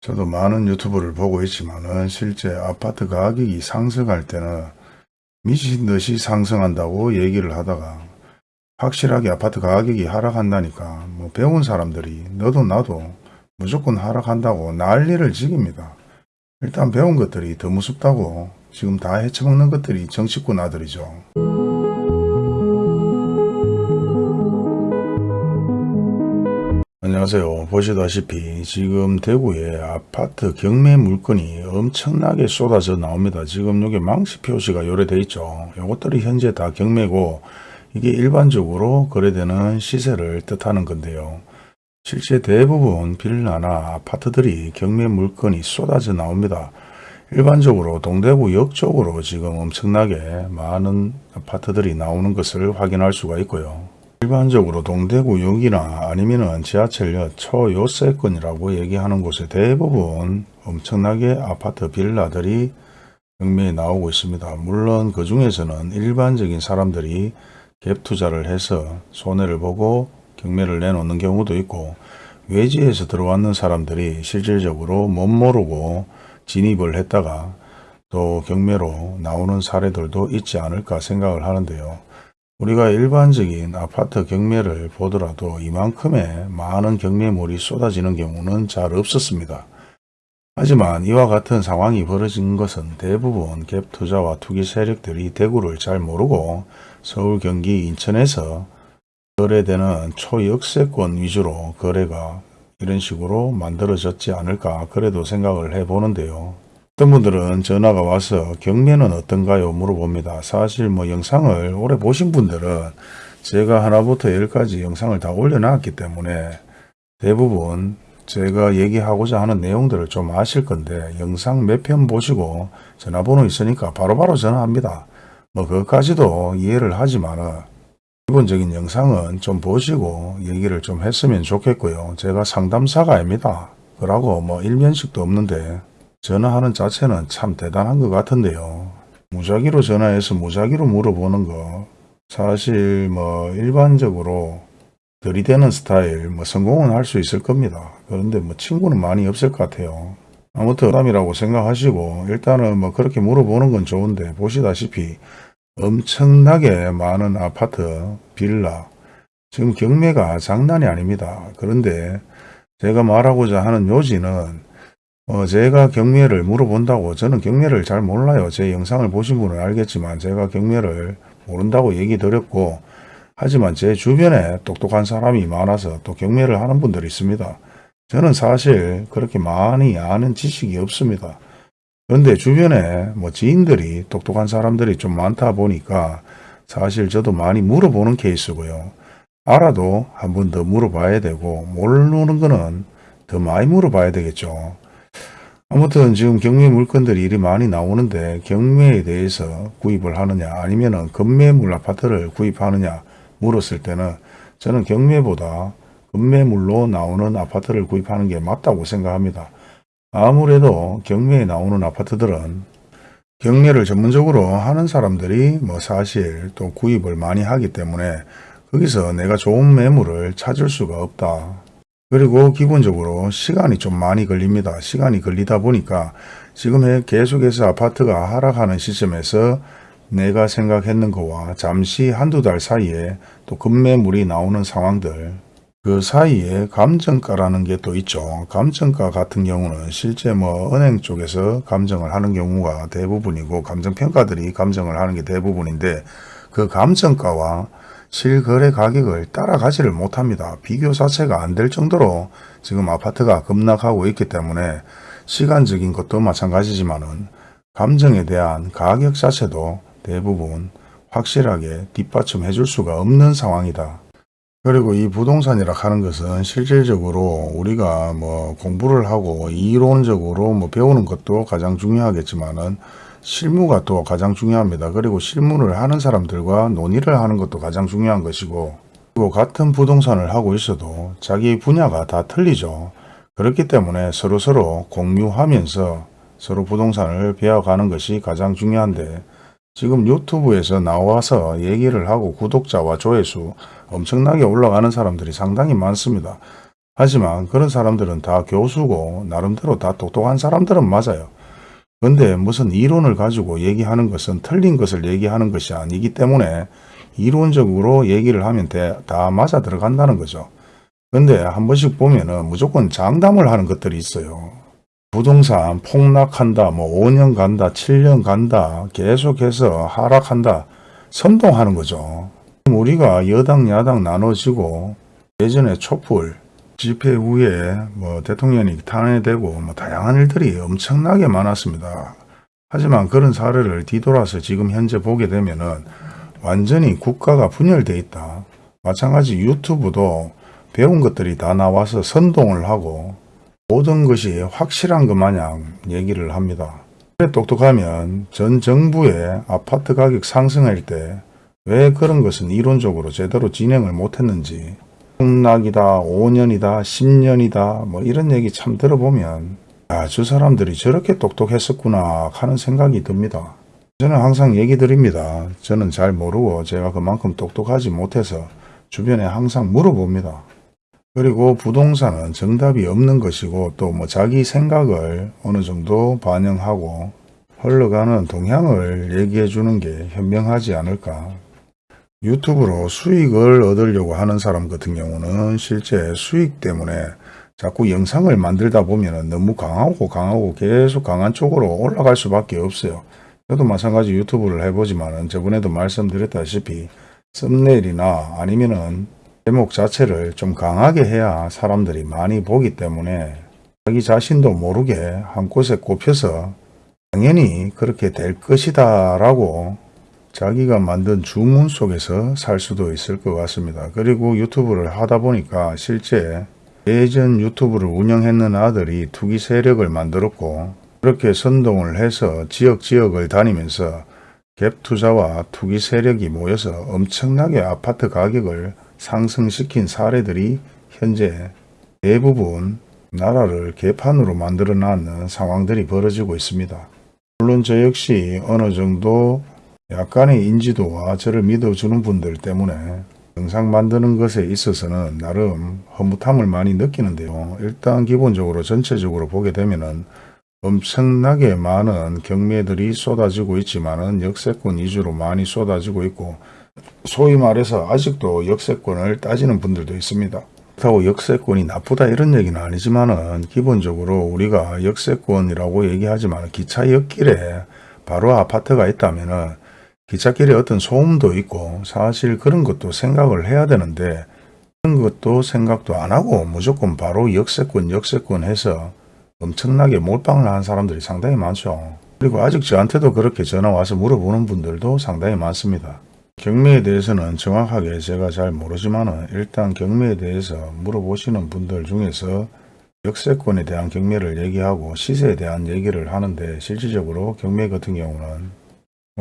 저도 많은 유튜브를 보고 있지만은 실제 아파트 가격이 상승할 때는 미친 듯이 상승한다고 얘기를 하다가 확실하게 아파트 가격이 하락한다니까 뭐 배운 사람들이 너도 나도 무조건 하락한다고 난리를 지깁니다. 일단 배운 것들이 더 무섭다고 지금 다 헤쳐먹는 것들이 정치꾼 아들이죠. 안녕하세요. 보시다시피 지금 대구에 아파트 경매 물건이 엄청나게 쏟아져 나옵니다. 지금 여기 망시 표시가 요래돼 있죠. 이것들이 현재 다 경매고 이게 일반적으로 거래되는 시세를 뜻하는 건데요. 실제 대부분 빌라나 아파트들이 경매 물건이 쏟아져 나옵니다. 일반적으로 동대구 역 쪽으로 지금 엄청나게 많은 아파트들이 나오는 것을 확인할 수가 있고요. 일반적으로 동대구역이나 아니면은 지하철역 초요세권이라고 얘기하는 곳에 대부분 엄청나게 아파트 빌라들이 경매에 나오고 있습니다. 물론 그 중에서는 일반적인 사람들이 갭 투자를 해서 손해를 보고 경매를 내놓는 경우도 있고 외지에서 들어왔는 사람들이 실질적으로 못 모르고 진입을 했다가 또 경매로 나오는 사례들도 있지 않을까 생각을 하는데요. 우리가 일반적인 아파트 경매를 보더라도 이만큼의 많은 경매물이 쏟아지는 경우는 잘 없었습니다. 하지만 이와 같은 상황이 벌어진 것은 대부분 갭 투자와 투기 세력들이 대구를 잘 모르고 서울, 경기, 인천에서 거래되는 초역세권 위주로 거래가 이런 식으로 만들어졌지 않을까 그래도 생각을 해보는데요. 어떤 분들은 전화가 와서 경매는 어떤가요 물어봅니다. 사실 뭐 영상을 오래 보신 분들은 제가 하나부터 열까지 영상을 다 올려놨기 때문에 대부분 제가 얘기하고자 하는 내용들을 좀 아실 건데 영상 몇 편 보시고 전화번호 있으니까 바로바로 전화합니다. 뭐 그것까지도 이해를 하지만은 기본적인 영상은 좀 보시고 얘기를 좀 했으면 좋겠고요. 제가 상담사가 아닙니다. 그러고 뭐 일면식도 없는데 전화하는 자체는 참 대단한 것 같은데요. 무작위로 전화해서 무작위로 물어보는 거 사실 뭐 일반적으로 들이대는 스타일 뭐 성공은 할 수 있을 겁니다. 그런데 뭐 친구는 많이 없을 것 같아요. 아무튼 부담이라고 생각하시고 일단은 뭐 그렇게 물어보는 건 좋은데 보시다시피 엄청나게 많은 아파트, 빌라 지금 경매가 장난이 아닙니다. 그런데 제가 말하고자 하는 요지는 어, 제가 경매를 물어본다고 저는 경매를 잘 몰라요. 제 영상을 보신 분은 알겠지만 제가 경매를 모른다고 얘기 드렸고 하지만 제 주변에 똑똑한 사람이 많아서 또 경매를 하는 분들이 있습니다. 저는 사실 그렇게 많이 아는 지식이 없습니다. 그런데 주변에 뭐 지인들이 똑똑한 사람들이 좀 많다 보니까 사실 저도 많이 물어보는 케이스고요. 알아도 한 번 더 물어봐야 되고 모르는 거는 더 많이 물어봐야 되겠죠. 아무튼 지금 경매 물건들이 일이 많이 나오는데 경매에 대해서 구입을 하느냐 아니면 건매물 아파트를 구입하느냐 물었을 때는 저는 경매보다 건매물로 나오는 아파트를 구입하는 게 맞다고 생각합니다. 아무래도 경매에 나오는 아파트들은 경매를 전문적으로 하는 사람들이 뭐 사실 또 구입을 많이 하기 때문에 거기서 내가 좋은 매물을 찾을 수가 없다. 그리고 기본적으로 시간이 좀 많이 걸립니다. 시간이 걸리다 보니까 지금 계속해서 아파트가 하락하는 시점에서 내가 생각했는 거와 잠시 한두 달 사이에 또 급매물이 나오는 상황들 그 사이에 감정가라는 게 또 있죠. 감정가 같은 경우는 실제 뭐 은행 쪽에서 감정을 하는 경우가 대부분이고 감정평가들이 감정을 하는 게 대부분인데 그 감정가와 실거래 가격을 따라가지를 못합니다. 비교 자체가 안 될 정도로 지금 아파트가 급락하고 있기 때문에 시간적인 것도 마찬가지지만 은 감정에 대한 가격 자체도 대부분 확실하게 뒷받침해 줄 수가 없는 상황이다. 그리고 이 부동산이라 하는 것은 실질적으로 우리가 뭐 공부를 하고 이론적으로 뭐 배우는 것도 가장 중요하겠지만은 실무가 또 가장 중요합니다. 그리고 실무를 하는 사람들과 논의를 하는 것도 가장 중요한 것이고 그리고 같은 부동산을 하고 있어도 자기 분야가 다 틀리죠. 그렇기 때문에 서로 서로 공유하면서 서로 부동산을 배워가는 것이 가장 중요한데 지금 유튜브에서 나와서 얘기를 하고 구독자와 조회수 엄청나게 올라가는 사람들이 상당히 많습니다. 하지만 그런 사람들은 다 교수고 나름대로 다 똑똑한 사람들은 맞아요. 근데 무슨 이론을 가지고 얘기하는 것은 틀린 것을 얘기하는 것이 아니기 때문에 이론적으로 얘기를 하면 돼- 다 맞아 들어간다는 거죠. 근데 한 번씩 보면은 무조건 장담을 하는 것들이 있어요. 부동산 폭락한다, 뭐 5년 간다, 7년 간다, 계속해서 하락한다, 선동하는 거죠. 우리가 여당, 야당 나눠지고 예전에 촛불 집회 후에 뭐 대통령이 탄핵되고 뭐 다양한 일들이 엄청나게 많았습니다. 하지만 그런 사례를 뒤돌아서 지금 현재 보게 되면은 완전히 국가가 분열돼 있다. 마찬가지 유튜브도 배운 것들이 다 나와서 선동을 하고 모든 것이 확실한 것 마냥 얘기를 합니다. 똑똑하면 전 정부의 아파트 가격 상승할 때 왜 그런 것은 이론적으로 제대로 진행을 못했는지 폭락이다, 5년이다, 10년이다 뭐 이런 얘기 참 들어보면 아, 저 사람들이 저렇게 똑똑했었구나 하는 생각이 듭니다. 저는 항상 얘기 드립니다. 저는 잘 모르고 제가 그만큼 똑똑하지 못해서 주변에 항상 물어봅니다. 그리고 부동산은 정답이 없는 것이고 또 뭐 자기 생각을 어느 정도 반영하고 흘러가는 동향을 얘기해 주는 게 현명하지 않을까. 유튜브로 수익을 얻으려고 하는 사람 같은 경우는 실제 수익 때문에 자꾸 영상을 만들다 보면 너무 강하고 강하고 계속 강한 쪽으로 올라갈 수밖에 없어요. 저도 마찬가지 유튜브를 해보지만 저번에도 말씀드렸다시피 썸네일이나 아니면은 제목 자체를 좀 강하게 해야 사람들이 많이 보기 때문에 자기 자신도 모르게 한 곳에 꼽혀서 당연히 그렇게 될 것이다 라고 자기가 만든 주문 속에서 살 수도 있을 것 같습니다. 그리고 유튜브를 하다 보니까 실제 예전 유튜브를 운영했는 아들이 투기 세력을 만들었고 그렇게 선동을 해서 지역 지역을 다니면서 갭 투자와 투기 세력이 모여서 엄청나게 아파트 가격을 상승시킨 사례들이 현재 대부분 나라를 개판으로 만들어 놨는 상황들이 벌어지고 있습니다. 물론 저 역시 어느 정도 약간의 인지도와 저를 믿어주는 분들 때문에 영상 만드는 것에 있어서는 나름 허무함을 많이 느끼는데요. 일단 기본적으로 전체적으로 보게 되면은 엄청나게 많은 경매들이 쏟아지고 있지만은 역세권 위주로 많이 쏟아지고 있고 소위 말해서 아직도 역세권을 따지는 분들도 있습니다. 그렇다고 역세권이 나쁘다 이런 얘기는 아니지만은 기본적으로 우리가 역세권이라고 얘기하지만 기차 옆길에 바로 아파트가 있다면은 기찻길에 어떤 소음도 있고 사실 그런 것도 생각을 해야 되는데 그런 것도 생각도 안 하고 무조건 바로 역세권 역세권 해서 엄청나게 몰빵을 하는 사람들이 상당히 많죠. 그리고 아직 저한테도 그렇게 전화 와서 물어보는 분들도 상당히 많습니다. 경매에 대해서는 정확하게 제가 잘 모르지만 일단 경매에 대해서 물어보시는 분들 중에서 역세권에 대한 경매를 얘기하고 시세에 대한 얘기를 하는데 실질적으로 경매 같은 경우는 뭐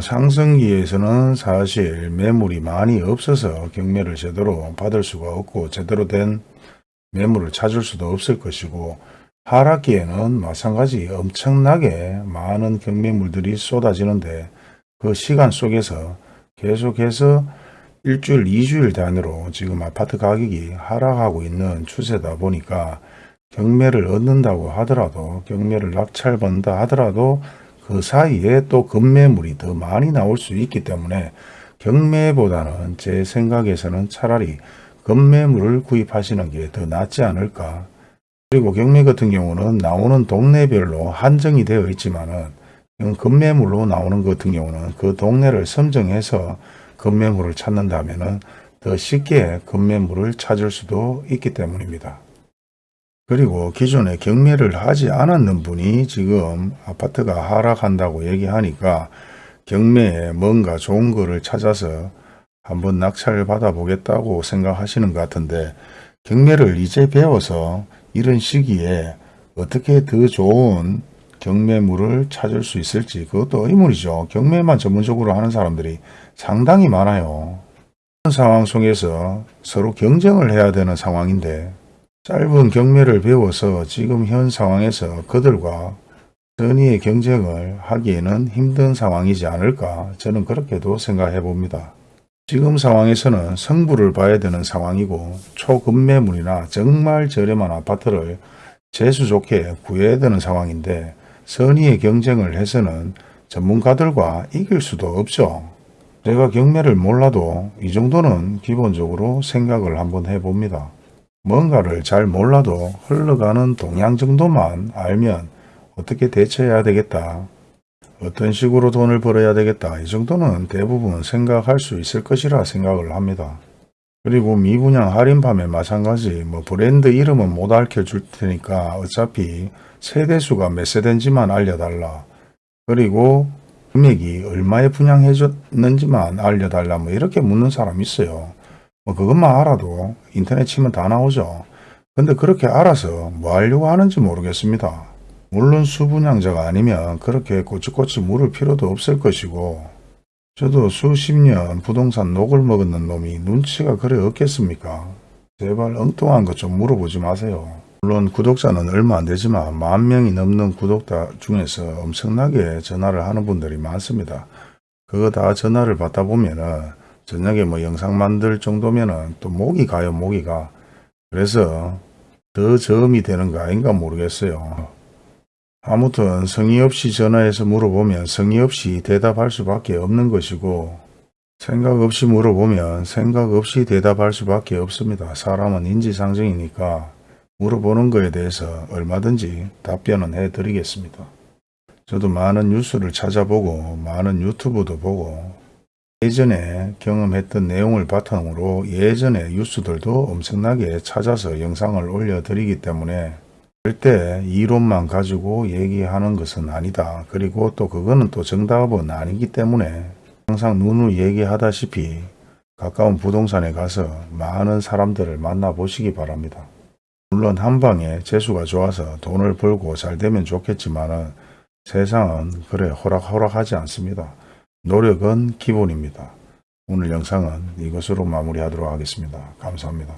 상승기에서는 사실 매물이 많이 없어서 경매를 제대로 받을 수가 없고 제대로 된 매물을 찾을 수도 없을 것이고 하락기에는 마찬가지 엄청나게 많은 경매물들이 쏟아지는데 그 시간 속에서 계속해서 일주일, 이주일 단위로 지금 아파트 가격이 하락하고 있는 추세다 보니까 경매를 얻는다고 하더라도 경매를 낙찰받는다 하더라도 그 사이에 또 급매물이 더 많이 나올 수 있기 때문에 경매보다는 제 생각에서는 차라리 급매물을 구입하시는 게 더 낫지 않을까. 그리고 경매 같은 경우는 나오는 동네별로 한정이 되어 있지만 은 급매물로 나오는 것 같은 경우는 그 동네를 선정해서 급매물을 찾는다면은 더 쉽게 급매물을 찾을 수도 있기 때문입니다. 그리고 기존에 경매를 하지 않았는 분이 지금 아파트가 하락한다고 얘기하니까 경매에 뭔가 좋은 거를 찾아서 한번 낙찰을 받아보겠다고 생각하시는 것 같은데 경매를 이제 배워서 이런 시기에 어떻게 더 좋은 경매물을 찾을 수 있을지 그것도 의문이죠. 경매만 전문적으로 하는 사람들이 상당히 많아요. 그런 상황 속에서 서로 경쟁을 해야 되는 상황인데 짧은 경매를 배워서 지금 현 상황에서 그들과 선의의 경쟁을 하기에는 힘든 상황이지 않을까 저는 그렇게도 생각해 봅니다. 지금 상황에서는 성부를 봐야 되는 상황이고 초급매물이나 정말 저렴한 아파트를 재수 좋게 구해야 되는 상황인데 선의의 경쟁을 해서는 전문가들과 이길 수도 없죠. 제가 경매를 몰라도 이 정도는 기본적으로 생각을 한번 해봅니다. 뭔가를 잘 몰라도 흘러가는 동향 정도만 알면 어떻게 대처해야 되겠다. 어떤 식으로 돈을 벌어야 되겠다. 이 정도는 대부분 생각할 수 있을 것이라 생각을 합니다. 그리고 미분양 할인 판매 마찬가지 뭐 브랜드 이름은 못 알려줄 테니까 어차피 세대수가 몇 세대인지만 알려달라. 그리고 금액이 얼마에 분양해줬는지만 알려달라 뭐 이렇게 묻는 사람 있어요. 뭐 그것만 알아도 인터넷 치면 다 나오죠. 근데 그렇게 알아서 뭐 하려고 하는지 모르겠습니다. 물론 수분양자가 아니면 그렇게 꼬치꼬치 물을 필요도 없을 것이고 저도 수십 년 부동산 녹을 먹었는 놈이 눈치가 그래 없겠습니까? 제발 엉뚱한 것 좀 물어보지 마세요. 물론 구독자는 얼마 안 되지만 만 명이 넘는 구독자 중에서 엄청나게 전화를 하는 분들이 많습니다. 그거 다 전화를 받다 보면은 저녁에 뭐 영상 만들 정도면은 또 목이 가요 목이 가 그래서 더 저음이 되는 거 아닌가 모르겠어요. 아무튼 성의 없이 전화해서 물어보면 성의 없이 대답할 수밖에 없는 것이고 생각 없이 물어보면 생각 없이 대답할 수밖에 없습니다. 사람은 인지상정이니까 물어보는 거에 대해서 얼마든지 답변은 해 드리겠습니다. 저도 많은 뉴스를 찾아보고 많은 유튜브도 보고 예전에 경험했던 내용을 바탕으로 예전의 뉴스들도 엄청나게 찾아서 영상을 올려드리기 때문에 절대 이론만 가지고 얘기하는 것은 아니다. 그리고 또 그거는 또 정답은 아니기 때문에 항상 누누 얘기하다시피 가까운 부동산에 가서 많은 사람들을 만나보시기 바랍니다. 물론 한방에 재수가 좋아서 돈을 벌고 잘 되면 좋겠지만 세상은 그래 호락호락하지 않습니다. 노력은 기본입니다. 오늘 영상은 이것으로 마무리하도록 하겠습니다. 감사합니다.